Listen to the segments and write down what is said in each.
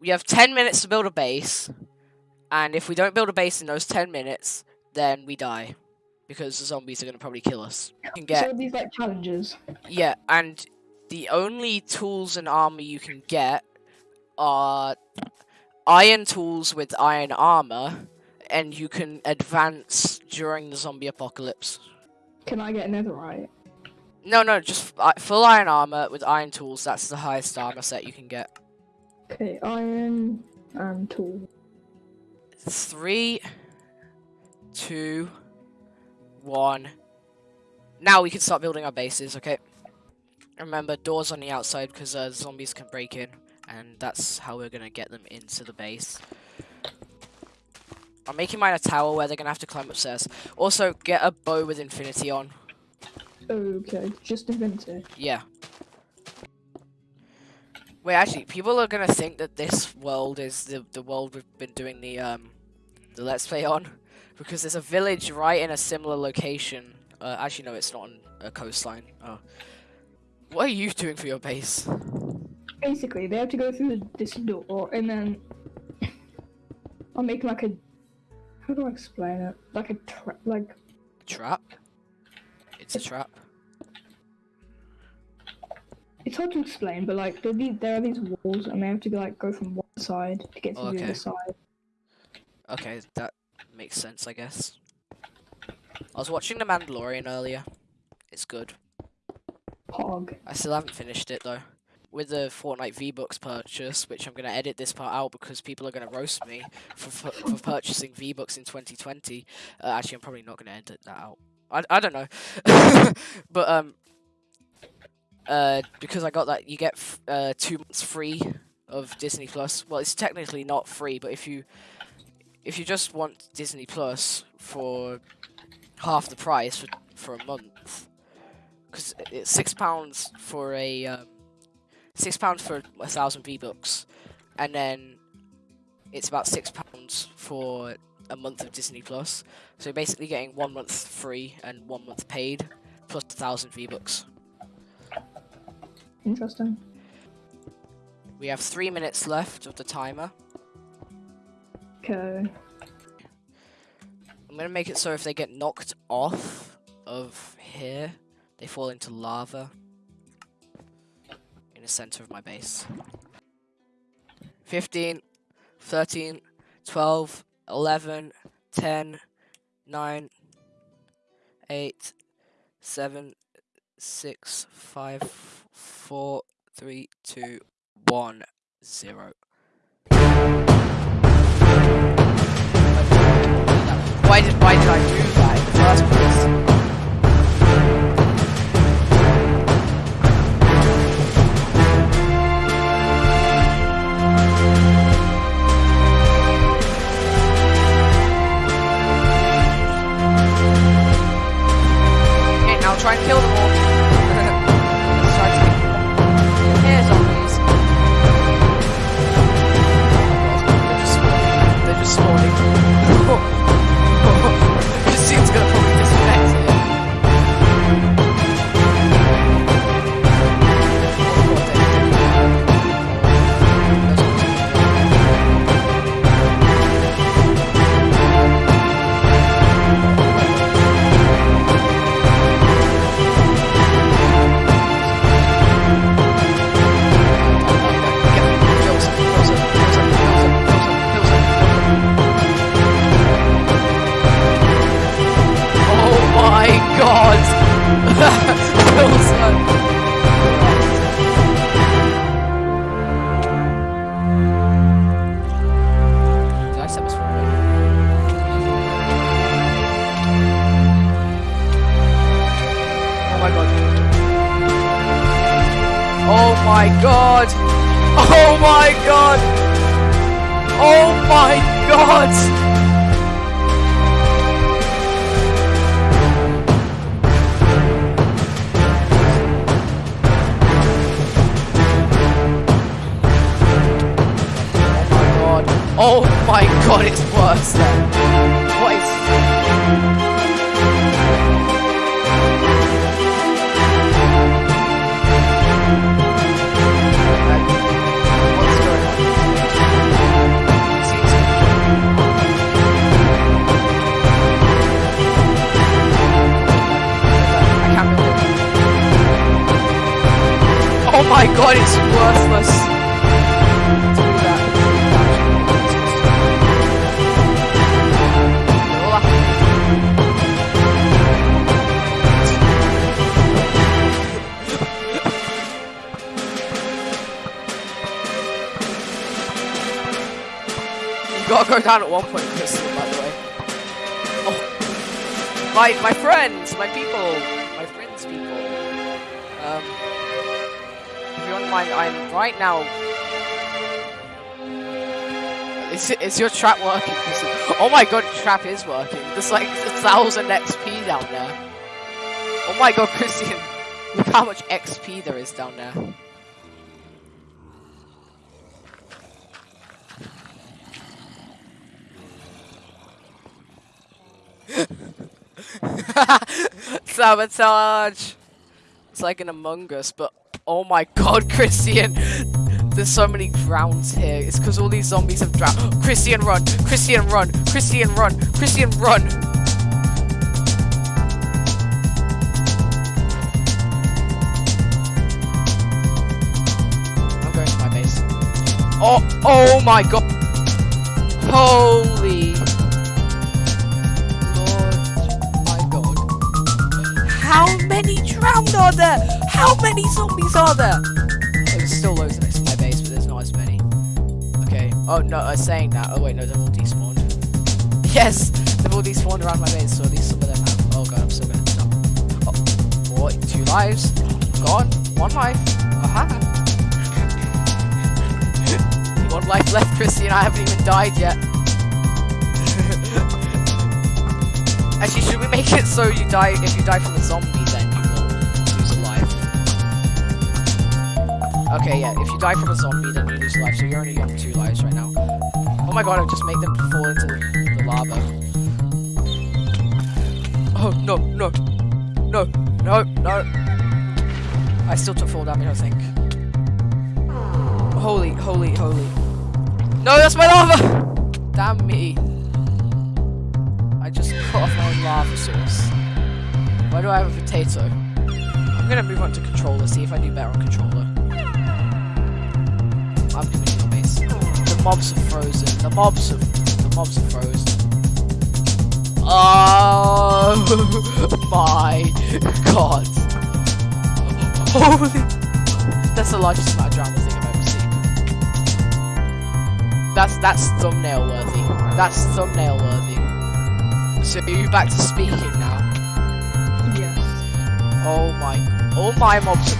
we have 10 minutes to build a base, and if we don't build a base in those 10 minutes, then we die. Because the zombies are going to probably kill us. You can get So these like challenges. Yeah, and the only tools and armor you can get are iron tools with iron armor, and you can advance during the zombie apocalypse. Can I get netherite? No, no, just uh, full iron armor with iron tools. That's the highest armor set you can get. Okay, iron and tool. Three, two, one. Now we can start building our bases, okay? Remember, doors on the outside because uh, zombies can break in, and that's how we're gonna get them into the base. I'm making mine a tower where they're gonna have to climb upstairs. Also, get a bow with infinity on. Okay, just invented. Yeah. Wait, actually, people are gonna think that this world is the the world we've been doing the um the let's play on, because there's a village right in a similar location. Uh, actually, no, it's not on a coastline. Oh, what are you doing for your base? Basically, they have to go through this door, and then I'll make like a. How do I explain it? Like a trap, like Trap. It's a trap. It's hard to explain, but like there, be, there are these walls, and they have to like go from one side to get to the Okay. other side. Okay, that makes sense, I guess. I was watching The Mandalorian earlier. It's good. Hog. I still haven't finished it though. With the Fortnite V-Bucks purchase, which I'm going to edit this part out because people are going to roast me for, for, for purchasing V-Bucks in 2020. Uh, actually, I'm probably not going to edit that out. I, I don't know. but, um, uh, because I got that, you get uh, two months free of Disney Plus. Well, it's technically not free, but if you if you just want Disney Plus for half the price for, for a month, because it's six pounds for a um, six pounds for a thousand V bucks, and then it's about six pounds for a month of Disney Plus. So you're basically getting one month free and one month paid, plus a thousand V bucks. Interesting. We have three minutes left of the timer. Okay. I'm gonna make it so if they get knocked off of here, they fall into lava in the center of my base. 15, 13, 12, 11, 10, 9, 8, 7, 6, 5, 4, 3, 2, 1, 0. Why did why did I do They're Oh my god! Oh my god! god. Oh my god, it's worse then. Gotta at one point, Christian, by the way. Oh. My, my friends, my people, my friends, people. Um, if you don't mind, I'm right now. Is, is your trap working? Christian? Oh my god, trap is working. There's like a thousand XP down there. Oh my god, Christian. Look how much XP there is down there. Sabotage! It's like an Among Us, but oh my god, Christian! There's so many drowns here. It's because all these zombies have drowned. Christian, run! Christian, run! Christian, run! Christian, run! I'm going to my base. Oh, oh my god! Holy are there? How many zombies are there? There's still loads next to my base, but there's not as many. Okay. Oh no, I was saying that. Oh wait, no, they've all despawned. Yes, they've all despawned around my base, so at least some of them have. Oh god, I'm still gonna stop. Oh, two lives. Gone. One life. Aha. One life left, Chrissy, and I haven't even died yet. Actually, should we make it so you die if you die from a zombie, then Okay, yeah, if you die from a zombie, then you lose life, so you're only on two lives right now. Oh my god, I'll just make them fall into the, lava. Oh, no, no, no, no, no. I still took full damage, I think. Holy, holy, holy. No, that's my lava! Damn me. I just cut off my own lava source. Why do I have a potato? I'm gonna move on to controller, see if I do better on controller. The mobs are frozen. The mobs are the mobs are frozen. Oh my god. Holy That's the largest amount of drama thing I've ever seen. That's that's thumbnail worthy. That's thumbnail worthy. So are you back to speaking now? Yes. Oh my oh my mobs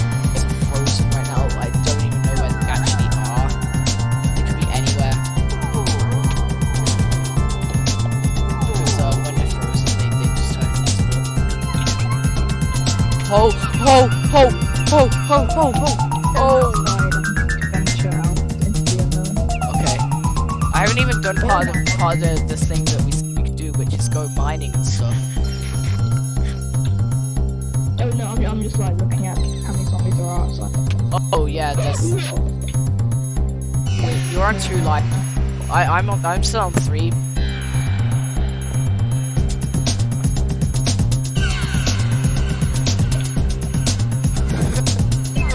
Ho ho ho ho ho ho ho Oh Venture out into the unknown. Okay. I haven't even done part of the, part of the, the thing that we, we could do, which is go mining and stuff. Oh no, I'm, I'm just like looking at how many zombies there are outside. Oh yeah, there's. You're on two life. I I'm on. I'm still on three.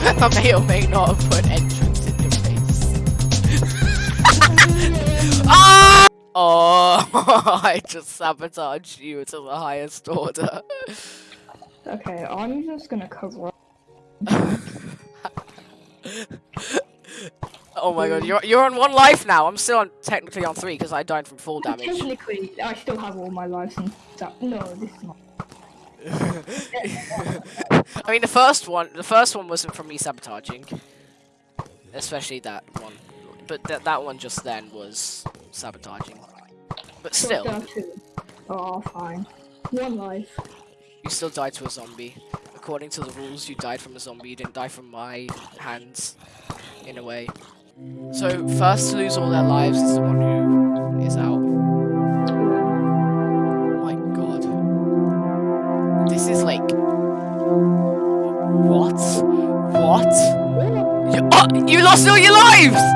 I may or may not have put entrance in your face. Oh, I just sabotaged you to the highest order. Okay, I'm just gonna cover up. Oh my god, you're you're on one life now. I'm still on technically on three because I died from full damage. Technically, I still have all my lives and stuff. No, this is not. I mean, the first one, the first one wasn't from me sabotaging, especially that one. But th that one just then was sabotaging. But still, there are two. Oh, fine. One life. you still died to a zombie. According to the rules, you died from a zombie. You didn't die from my hands, in a way. So first to lose all their lives is the one who is out. What? You, oh, you lost all your lives!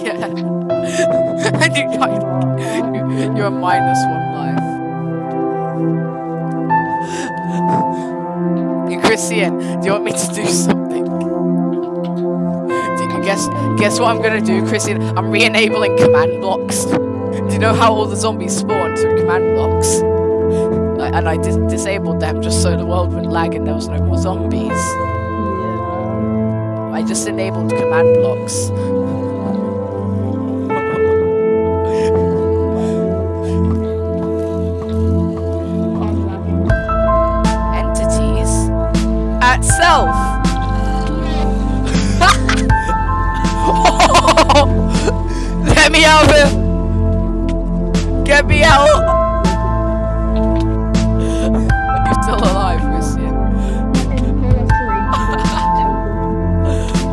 Yeah. and you died. You're a minus one life. You Christian, do you want me to do something? Do you guess guess what I'm gonna do, Christian? I'm re-enabling command blocks. Do you know how all the zombies spawned through command blocks? And I dis- disabled them just so the world wouldn't lag and there was no more zombies. I just enabled command blocks. At self. Let me out of here! Get me out! You're still alive, Christian.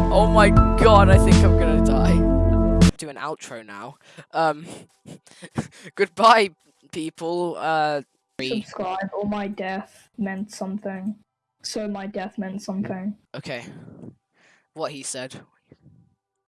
Oh my god, I think I'm gonna die. Do an outro now. Um, goodbye, people. Uh. Subscribe or my death meant something. So my death meant something. okay. What he said.